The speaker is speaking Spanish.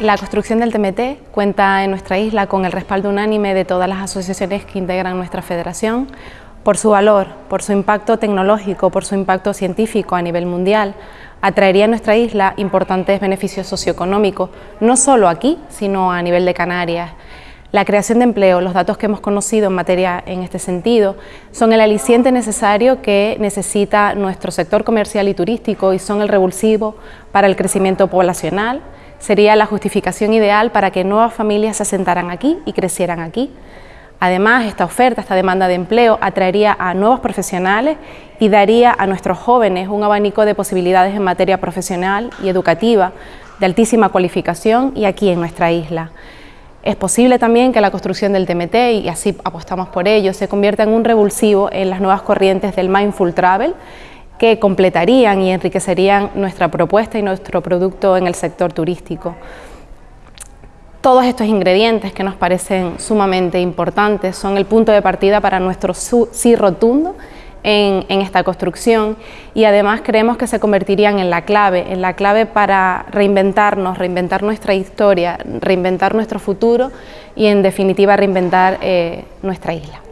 La construcción del TMT cuenta en nuestra isla con el respaldo unánime de todas las asociaciones que integran nuestra federación, por su valor, por su impacto tecnológico, por su impacto científico a nivel mundial, atraería a nuestra isla importantes beneficios socioeconómicos, no solo aquí, sino a nivel de Canarias. La creación de empleo, los datos que hemos conocido en materia en este sentido, son el aliciente necesario que necesita nuestro sector comercial y turístico y son el revulsivo para el crecimiento poblacional, sería la justificación ideal para que nuevas familias se asentaran aquí y crecieran aquí. Además, esta oferta, esta demanda de empleo atraería a nuevos profesionales y daría a nuestros jóvenes un abanico de posibilidades en materia profesional y educativa de altísima cualificación y aquí en nuestra isla. Es posible también que la construcción del TMT, y así apostamos por ello, se convierta en un revulsivo en las nuevas corrientes del Mindful Travel, que completarían y enriquecerían nuestra propuesta y nuestro producto en el sector turístico. Todos estos ingredientes que nos parecen sumamente importantes son el punto de partida para nuestro sí rotundo en, esta construcción y además creemos que se convertirían en la clave, en la clave para reinventarnos, reinventar nuestra historia, reinventar nuestro futuro y en definitiva reinventar eh, nuestra isla.